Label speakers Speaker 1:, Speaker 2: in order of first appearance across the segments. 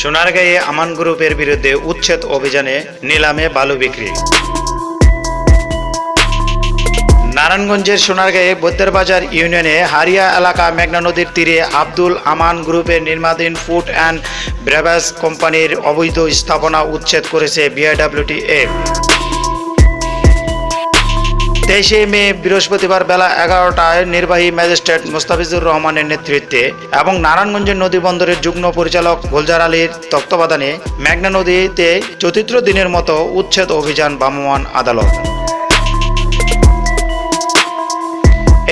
Speaker 1: সোনারগাঁয়ে আমান গ্রুপের বিরুদ্ধে উচ্ছেদ অভিযানে নিলামে বালু বিক্রি। নারায়ণগঞ্জের সোনারগাঁয়ে বৈদ্যের বাজার ইউনিয়নে হারিয়া এলাকা মেঘনা নদীর তীরে আব্দুল আমান গ্রুপের নির্মাধীন ফুড অ্যান্ড ব্রেভাস কোম্পানির অবৈধ স্থাপনা উচ্ছেদ করেছে বিআইডব্লিউটিএ তেইশে মে বৃহস্পতিবার বেলা এগারোটায় নির্বাহী ম্যাজিস্ট্রেট মোস্তাফিজুর রহমানের নেতৃত্বে এবং নারায়ণগঞ্জের নদী বন্দরের যুগ্ম পরিচালক গুলজার আলীর তত্ত্বাবধানে মেঘনা নদীতে চতুর্থ দিনের মতো উচ্ছেদ অভিযান ভ্রাম্যমাণ আদালত।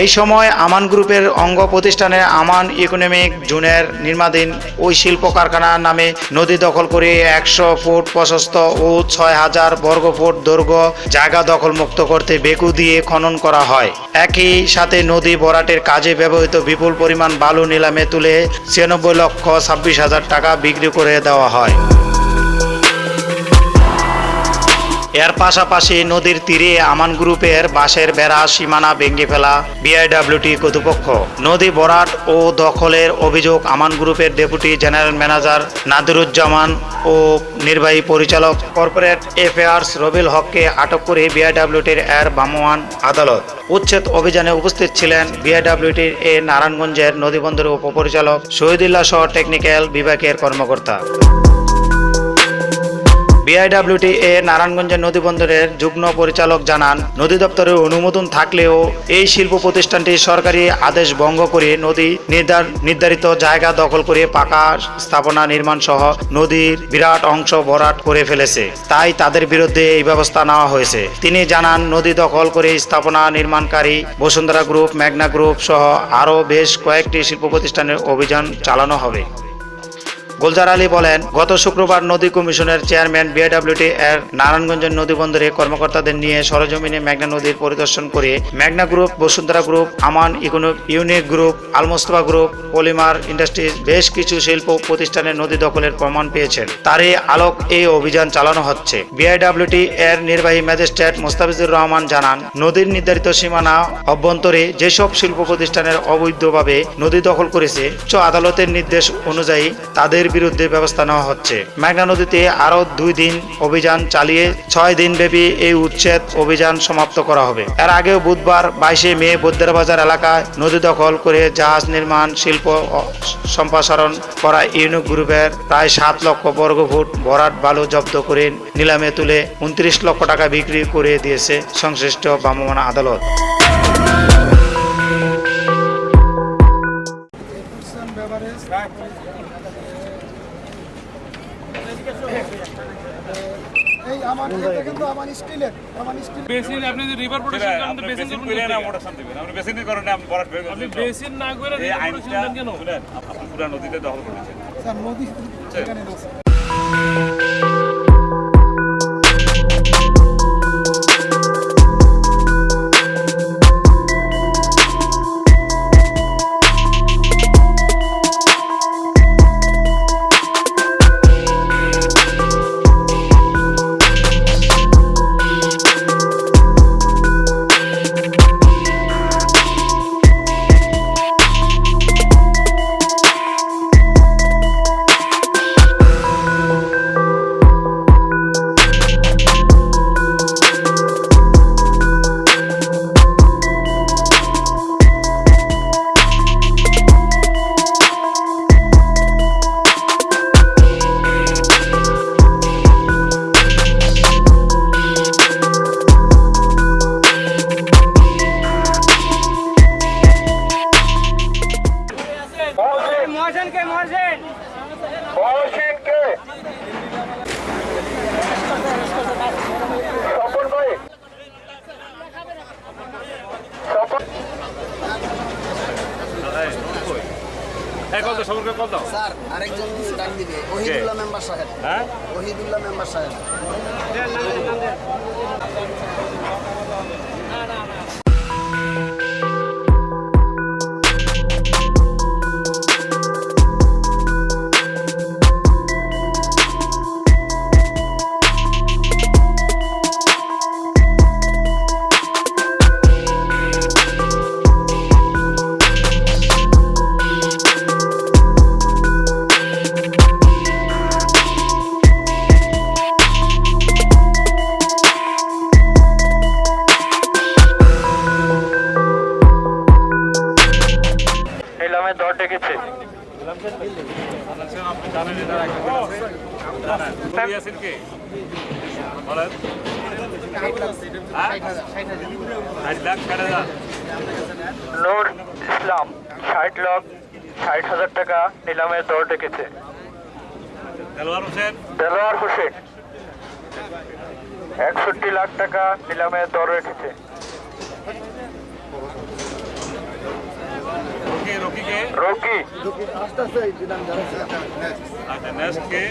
Speaker 1: এই সময় আমান গ্রুপের অঙ্গ প্রতিষ্ঠানে আমান ইকোনমিক জোনের নির্মাধীন ওই শিল্প কারখানা নামে নদী দখল করে একশো ফুট প্রশস্ত ও ছয় হাজার বর্গ ফুট দৈর্ঘ্য জায়গা দখলমুক্ত করতে বেকু দিয়ে খনন করা হয়। একই সাথে নদী বরাটের কাজে ব্যবহৃত বিপুল পরিমাণ বালু নিলামে তুলে ছিয়ানব্বই লক্ষ ছাব্বিশ হাজার টাকা বিক্রি করে দেওয়া হয়। এর পাশাপাশি নদীর তীরে আমান গ্রুপের বাঁশের বেড়া সীমানা ভেঙে ফেলা বিআইডব্লিউটি কর্তৃপক্ষ। নদী বরাট ও দখলের অভিযোগ আমান গ্রুপের ডেপুটি জেনারেল ম্যানেজার নাদিরুজ্জামান ও নির্বাহী পরিচালক কর্পোরেট এফেয়ার্স রবিল হককে আটক করে বিআইডব্লিউটির এর ভ্রাম্যমাণ আদালত। উচ্ছেদ অভিযানে উপস্থিত ছিলেন বিআইডব্লিউটির এ নারায়ণগঞ্জের নদীবন্দরের উপপরিচালক শহীদুল্লাহ সহ টেকনিক্যাল বিভাগের কর্মকর্তা। বিআইডব্লিউটি এ নারায়ণগঞ্জের নদী বন্দরের যুগ্ম পরিচালক জানান, নদী দপ্তরের অনুমোদন থাকলেও এই শিল্প প্রতিষ্ঠানটি সরকারি আদেশ ভঙ্গ করে নদী নির্ধার- নির্ধারিত জায়গা দখল করে পাকা স্থাপনা নির্মাণ সহ নদীর বিরাট অংশ ভরাট করে ফেলেছে। তাই তাদের বিরুদ্ধে এই ব্যবস্থা নেওয়া হয়েছে। তিনি জানান, নদী দখল করে স্থাপনা নির্মাণকারী বসুন্ধরা গ্রুপ, মেঘনা গ্রুপ সহ আরও বেশ কয়েকটি শিল্প প্রতিষ্ঠানের অভিযান চালানো হবে। গুলজার আলী বলেন, গত শুক্রবার নদী কমিশনের চেয়ারম্যান বিআইডব্লিউটি এর নারায়ণগঞ্জের নদী বন্দরে কর্মকর্তাদের নিয়ে সরজমিনে মেঘনা নদীর পরিদর্শন করে মেঘনা group, Bashundhara group, Aman economic unique group, Almostafa group, polymer industries বেশ কিছু শিল্প প্রতিষ্ঠানের নদী দখলের প্রমাণ পেয়েছেন। তারই আলোক এই অভিযান চালানো হচ্ছে। বিআইডব্লিউটি এর নির্বাহী ম্যাজিস্ট্রেট মোস্তাফিজুর রহমান জানান, নদীর নির্ধারিত সীমানা অভ্যন্তরে যেসব শিল্প প্রতিষ্ঠানের অবৈধভাবে নদী দখল করেছে, উচ্চ আদালতের নির্দেশ অনুযায়ী তাদের বিরুদ্ধে ব্যবস্থা নেওয়া হচ্ছে। মেঘনা নদীতে আরও দুই দিন অভিযান চালিয়ে ছয় দিন ব্যাপী এই উচ্ছেদ অভিযান সমাপ্ত করা হবে। এর আগেও বুধবার বাইশে মে বৈদ্যের বাজার এলাকায় নদী দখল করে জাহাজ নির্মাণ, শিল্প সম্প্রসারণ করা ইউনিক গ্রুপের প্রায় সাত লক্ষ বর্গ ফুট ভরাট বালু জব্দ করে নিলামে তুলে উনত্রিশ লক্ষ টাকা বিক্রি করে দিয়েছে সংশ্লিষ্ট ভ্রাম্যমাণ আদালত।
Speaker 2: আমার এটা কিন্তু আমার স্টিলের আমার স্টিল
Speaker 3: বেসিন আপনি যদি রিভার প্রোটেকশন করেন তো বেসিন
Speaker 4: বেসিন
Speaker 3: করুন
Speaker 4: করে না? দিবেন আপনি আপনি বরাট বের
Speaker 3: আপনি বেসিন না করে রিভার প্রোটেকশন কেন?
Speaker 4: শুনেন আপনি পুরা নদীতে দখল করেছেন
Speaker 2: স্যার নদী এখানে আছে
Speaker 4: হ্যাঁ?
Speaker 5: ওহিদুল্লাহ মেম্বার সাহেব।
Speaker 4: কে? বলেন। হ্যাঁ?
Speaker 6: নূর ইসলাম ষাট লাখ ষাট হাজার টাকা নিলামের দর ডেকেছে।
Speaker 4: দেলোয়ার হোসেন।
Speaker 6: দেলোয়ার হোসেন একষট্টি লাখ টাকা নিলামের দর রেখেছে।
Speaker 4: রকি রকি কে
Speaker 6: রকি
Speaker 4: আচ্ছা নেক্সট কে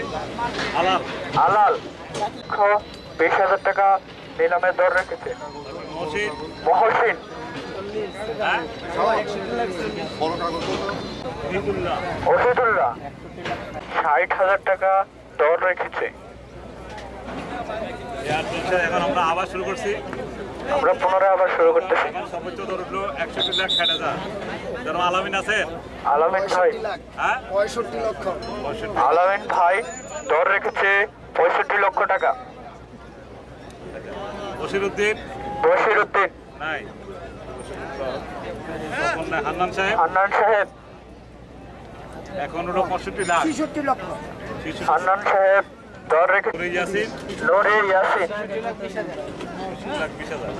Speaker 4: আলাপ
Speaker 6: আলাল বিশ হাজার টাকা দর রেখেছে। মহসিন?
Speaker 4: হ্যাঁ?
Speaker 6: ষাট হাজার টাকা দর রেখেছে।
Speaker 4: এখন আমরা আবার শুরু করছি।
Speaker 6: আমরা পুনরায় আবার শুরু করতেছি।
Speaker 4: সর্বোচ্চ দর একষট্টি লাখ ষাট হাজার। যেন আলামিন আছেন
Speaker 6: আলামিন ভাই।
Speaker 5: পঁয়ষট্টি
Speaker 4: হ্যাঁ
Speaker 5: লক্ষ
Speaker 6: আলামিন ভাই দর রেখেছে পঁয়ষট্টি লক্ষ টাকা।
Speaker 4: বসির উদ্দিন?
Speaker 6: বশির উদ্দিন।
Speaker 4: নাই। হান্নান সাহেব?
Speaker 6: হান্নান সাহেব।
Speaker 4: এখন হলো পঁয়ষট্টি লাখ।
Speaker 2: ছেষট্টি লক্ষ।
Speaker 6: হান্নান সাহেব দর রেখেছে
Speaker 4: নুরে ইয়াসিন?
Speaker 6: নুরে
Speaker 4: লাখ বিশ হাজার।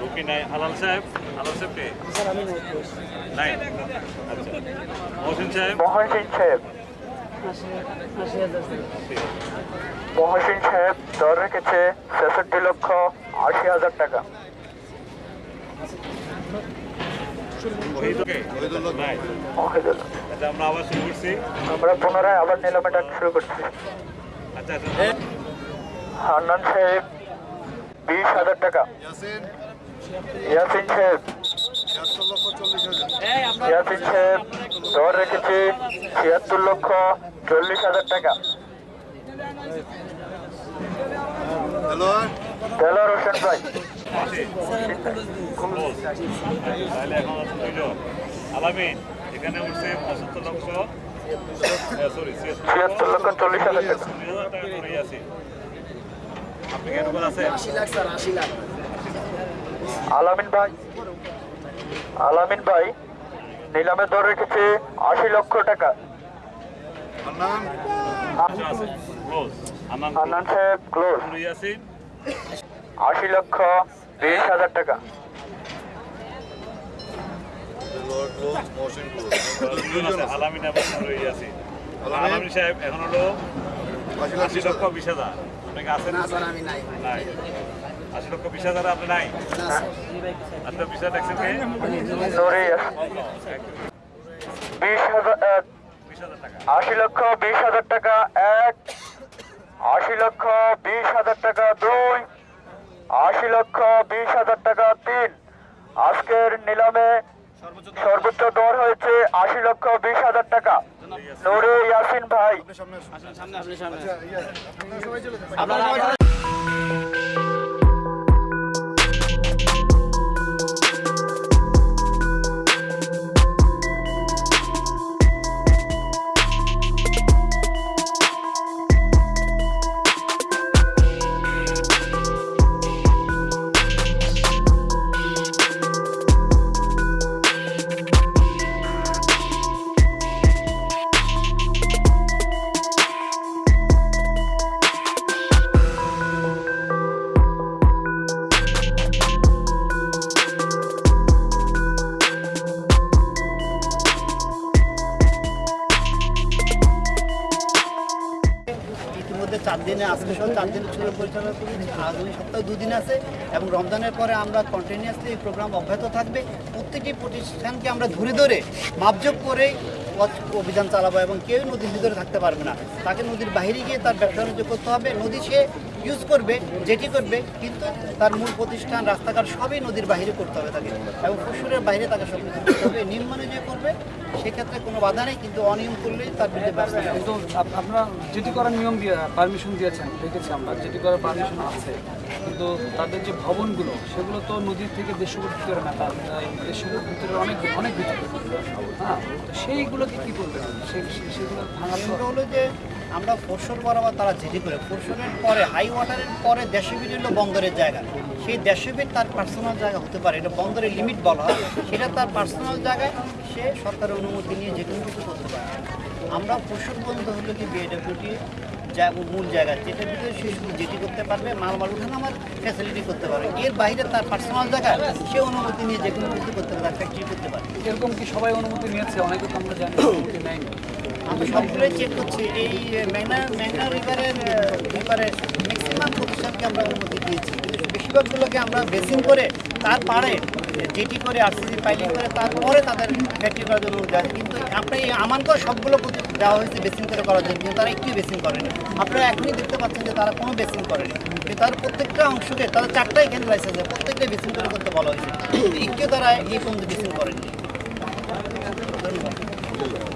Speaker 4: রুকি নাই। হালাল সাহেব হালাল সাহেব কে? নাই? আচ্ছা। মহসিন সাহেব?
Speaker 6: মহসিন সাহেব। মহসিন সাহেব দর রেখেছে ছেষট্টি লক্ষ আশি হাজার টাকা।
Speaker 4: শহীদ কে? নাই। আমরা আবার শুরু করছি।
Speaker 6: আমরা পুনরায় আবার নিলামে ডাক শুরু করছি।
Speaker 4: আচ্ছা আচ্ছা
Speaker 6: হান্নান সাহেব বিশ হাজার টাকা। ইয়াসিন। সাহেব। ইয়াসিন সাহেব দর রেখেছে ছিয়াত্তর লক্ষ চল্লিশ হাজার টাকা। দেলোয়ার হোসেন ভাই।
Speaker 4: আলামিন এখানে উঠছে পঁচাত্তর লক্ষ সরি
Speaker 6: ছিয়াত্তর লক্ষ। চল্লিশ হাজার টাকা।
Speaker 4: চল্লিশ হাজার টাকা করে আছে। আপনি কি এরকম
Speaker 5: আশি লাখ স্যার আশি লাখ।
Speaker 6: আলামিন ভাই আলামিন ভাই নিলামের দর রেখেছে আশি লক্ষ টাকা।
Speaker 4: আনান
Speaker 6: সাহেব ক্লোজ। আশি লক্ষ বিশ হাজার টাকা।
Speaker 4: দুজন আলামিন আলামিন সাহেব এখন হলো আশি লক্ষ বিশ হাজার। আপনাকে আছেন?
Speaker 5: না স্যার আমি নাই।
Speaker 4: নাই। আশি লক্ষ বিশ হাজার আপনি নাই?
Speaker 5: না স্যার।
Speaker 4: কে?
Speaker 6: আশি লক্ষ বিশ হাজার টাকা এক আশি লক্ষ বিশ হাজার টাকা দুই আশি লক্ষ বিশ হাজার টাকা তিন। আজকের নিলামে সর্বোচ্চ দর। হয়েছে আশি লক্ষ বিশ হাজার টাকা। নোরে ইয়াসিন ভাই।
Speaker 7: চার দিনে আজকে সহ চার দিনের ছবি পরিচালনা করেছি আগামী সপ্তাহে দুদিন আছে এবং রমজানের পরে আমরা কন্টিনিউয়াসলি এই প্রোগ্রাম অব্যাহত থাকবে। প্রত্যেকটি প্রতিষ্ঠানকে আমরা ধরে ধরে মাপজোক করে অভিযান চালাবো এবং কেউ নদীর ভিতরে থাকতে পারবে না। তাকে নদীর বাইরে গিয়ে তার ব্যবসা করতে হবে। নদী সে ইউজ করবে যেটি করবে কিন্তু তার মূল প্রতিষ্ঠান রাস্তাঘাট সবই নদীর বাইরে করতে হবে তাকে। এবং ফুসুরের বাইরে তাকে সব কিছু করতে হবে। যে করবে সেক্ষেত্রে কোনো বাধা নেই কিন্তু অনিয়ম করলেই তার বিরুদ্ধে ব্যবস্থা।
Speaker 3: কিন্তু আপ- আপনারা যেটি করার নিয়ম দিয়ে পারমিশন দিয়েছেন দেখেছি আমরা যেটি করার পারমিশন আছে। কিন্তু তাদের যে ভবনগুলো সেগুলো তো নদীর থেকে ফুট ভিতরে না তার ফুট ভিতরে অনেক অনেক ভিতরে। হ্যাঁ সেইগুলোকে কী করবেন সে- সেগুলো ভাঙা
Speaker 7: হলো যে আমরা ফোরশোর বরাবর তারা জিডি করে। ফোরশোরের পরে হাই ওয়াটারের পরে দেশে বিভিন্ন বন্দরের জায়গা। সেই দেড়শো ফিট তার পার্সোনাল জায়গা হতে পারে। এটা বন্দরের লিমিট বলা হয়। সেটা তার পার্সোনাল জায়গায় সে সরকারের অনুমতি নিয়ে যে কোনো কিছু করতে পারে। আমরা পশুর বন্ধ হলো কি বিএডব্লিউটি মূল জায়গা। যেটা ভিতরে শুধু যেটি করতে পারবে মাল মাল উঠানো আমার ফ্যাসিলিটি করতে পারবে। এর বাইরে তার পার্সোনাল জায়গা, সে অনুমতি নিয়ে যে কোনো কিছু করতে পারে ফ্যাক্টরি করতে পারে।
Speaker 3: এরকম কি সবাই অনুমতি নিয়েছে? অনেকে তো আমরা জানি অনুমতি নেয়নি।
Speaker 7: আমরা সবগুলোই চেক করছি। এই মেঘনা মেঘনা রিভারের রিভারের ম্যাক্সিমাম আমরা বেশিরভাগগুলোকে আমরা বেসিং করে তার পারে যেটি করে আরসিসি ফাইলিং করে তারপরে তাদের ফ্যাক্টরি করার জন্য অনুমতি কিন্তু আপনার এই আমানকর সবগুলো দেওয়া হয়েছে বেসিং করে করার জন্য, কিন্তু তারা একটু বেসিং করেনি। আপনারা এখনই দেখতে পাচ্ছেন যে তারা কোনো বেসিং করেনি। তার প্রত্যেকটা অংশকে তারা চারটা এখানে লাইসেন্স প্রত্যেকটা বেসিং করে করতে বলা হয়েছে। কিন্তু একটু তারা এই পর্যন্ত বেসিং করেনি।
Speaker 2: পোর্শন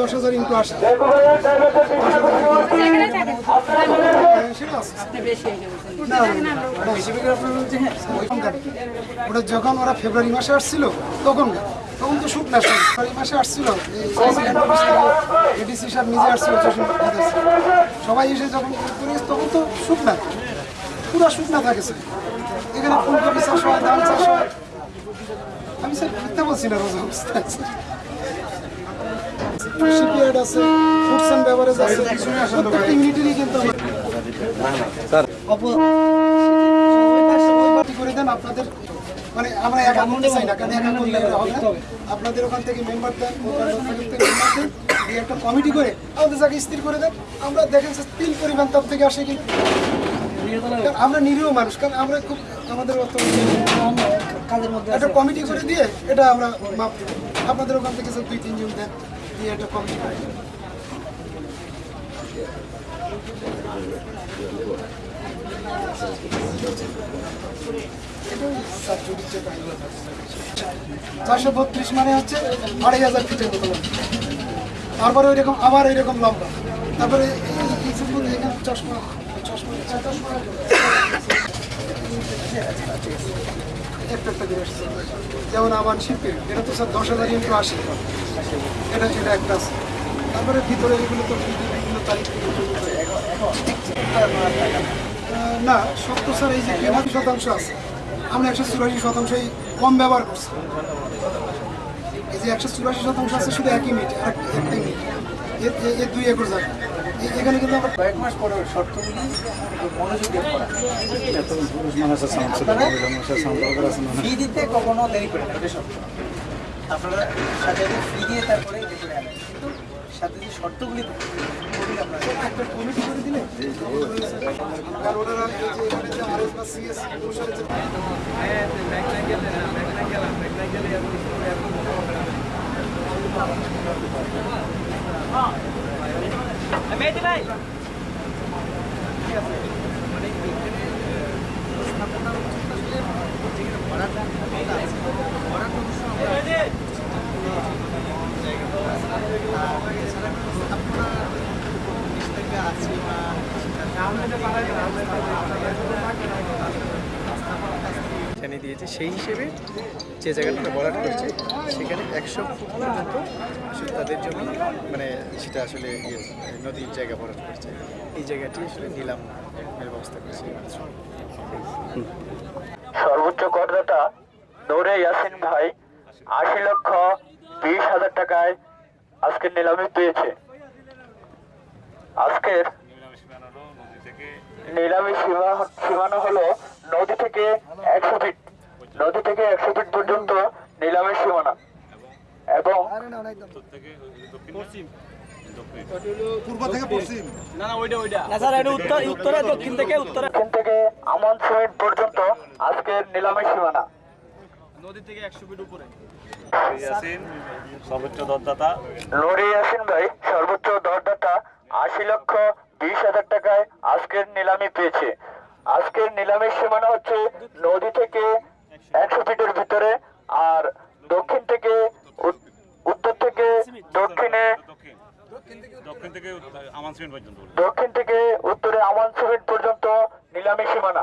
Speaker 2: দশ হাজার ইন্টু আসে সেটা আছে। না, না, না, ওটা যখন ওরা ফেব্রুয়ারি মাসে আসছিল তখন তখন তো শুকনা ফেব্রুয়ারি মাসে আসছিল এডিসি সাহেব নিজে আসছিল সবাই এসে যখন করিস তখন তো শুকনা। পুরো শুকনা থাকে স্যার এখানে ফুলকপি চাষ হয় ধান চাষ হয়। আমি স্যার মিথ্যা বলছি না রোজা অবস্থা শিপইয়ার্ড আছে ফুডস অ্যান্ড বেভারেজ আছে। প্রত্যেকটা ইউনিটেরই কিন্তু পার্টি করে দেন আপনাদের মানে আমরা একা চাই না কারণ একা করলে হবে আপনাদের ওখান থেকে মেম্বার দেন দিয়ে একটা কমিটি করে আমাদের জায়গায় স্থির করে দেন। আমরা দেখেন যে তিল পরিমাণ তার থেকে আসে কিন্তু আমরা নিরীহ মানুষ কারণ আমরা খুব আমাদের
Speaker 7: কাজের মধ্যে
Speaker 2: একটা কমিটি করে দিয়ে এটা আমরা মাপ দেবো। আপনাদের ওখান থেকে দুই তিনজন দেন। চারশো বত্রিশ মানে হচ্ছে আড়াই হাজার ফিটের মতো তারপরে ওই রকম আবার ওই রকম লম্বা। তারপরে চশমা চশমা চশমা। একটা একটা আসছে যেমন আমার শিল্পে এটা তো স্যার দশ হাজার ইন্টু আশি এটা এটা একটা আছে। তারপরে ভিতরে এগুলো তো বিভিন্ন তারিখ আহ, না সত্তর স্যার এই যে কেনার শতাংশ আছে। আমরা একশো চুরাশি শতাংশই কম ব্যবহার করছি। এই যে একশো চুরাশি শতাংশ আছে শুধু একই মিনিট এক একটা মিনিট। এর দুই একর জায়গা। এখানে কিন্তু আমরা
Speaker 5: কয়েক মাস পরে শর্তগুলি মনোযোগ দিয়ে করা ফি দিতে কখনো দেরি করে না এটা সত্য আপনারা সাথে ফি দিয়ে তারপরে করে আনেন কিন্তু সাথে যে শর্তগুলি থাকে, ওগুলি আপনারা
Speaker 2: এখানে
Speaker 8: দিয়েছে। সেই হিসেবে যে জায়গাটা বরাদ করছে সেখানে একশো ফুট পর্যন্ত তাদের জন্য মানে সেটা আসলে ইয়ে নদীর জায়গা বরাদ করছে। এই জায়গাটি আসলে নিলাম ব্যবস্থা করছে।
Speaker 6: সর্বোচ্চ করদাতা নূরে ইয়াসিন ভাই আশি লক্ষ বিশ হাজার টাকায় আজকের নিলামে পেয়েছে। আজকের
Speaker 4: নিলামে সীমানা হলো নদী থেকে
Speaker 6: একশো ফিট নদী থেকে একশো ফিট পর্যন্ত নিলামের সীমানা। এবং
Speaker 4: উত্তর থেকে দক্ষিণ পশ্চিম। দক্ষিণ
Speaker 6: দক্ষিণ থেকে আমন সিমেন্ট পর্যন্ত আজকের নিলামের সীমানা।
Speaker 4: ইয়াসিন সর্বোচ্চ দরদাতা।
Speaker 6: নুরি ইয়াসিন ভাই সর্বোচ্চ দরদাতা আশি লক্ষ বিশ হাজার টাকায় আজকের নিলামি পেয়েছে। আজকের নিলামের সীমানা হচ্ছে নদী থেকে একশো ফিটের ভিতরে আর দক্ষিণ থেকে উত- উত্তর থেকে দক্ষিণে
Speaker 4: দক্ষিণ দক্ষিণ থেকে আমান সিমেন্ট পর্যন্ত
Speaker 6: দক্ষিণ থেকে উত্তরে আমান সিমেন্ট পর্যন্ত নিলামের সীমানা।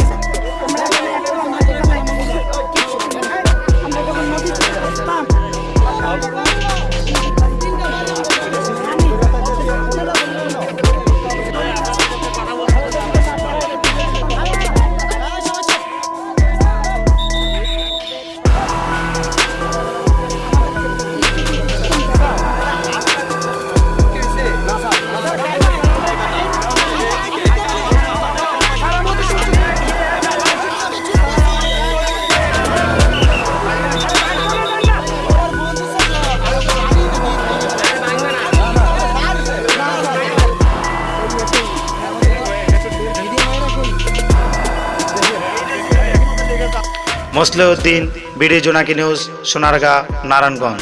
Speaker 1: Mosleuddin BD Jonaki news Sonargaon Narayanganj.